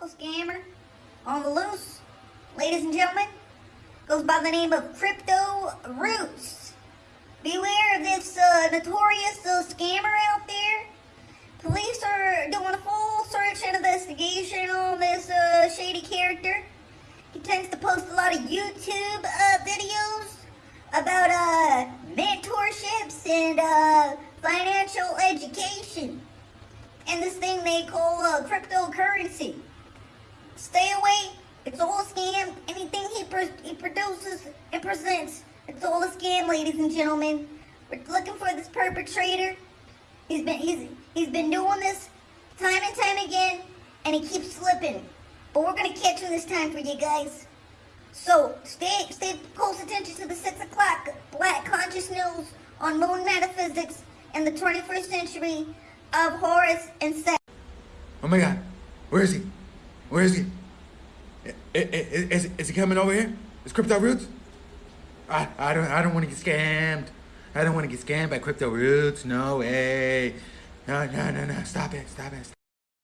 local scammer on the loose, ladies and gentlemen, goes by the name of Crypto Roots. Beware of this uh, notorious uh, scammer out there. Police are doing a full search and investigation on this uh, shady character. He tends to post a lot of YouTube uh, videos about uh, mentorships and uh, financial education and this thing they call cryptocurrency. Stay away. It's all a scam. Anything he, he produces and presents, it's all a scam, ladies and gentlemen. We're looking for this perpetrator. He's been he's he's been doing this time and time again, and he keeps slipping. But we're gonna catch him this time for you guys. So stay stay close attention to the six o'clock Black Conscious News on Moon Metaphysics and the 21st century of Horus and Seth. Oh my God, where is he? Where is he? Is, is, is he coming over here? Is Crypto Roots? I, I don't I don't want to get scammed. I don't want to get scammed by Crypto Roots. No way. No, no, no, no. Stop it. Stop it. Stop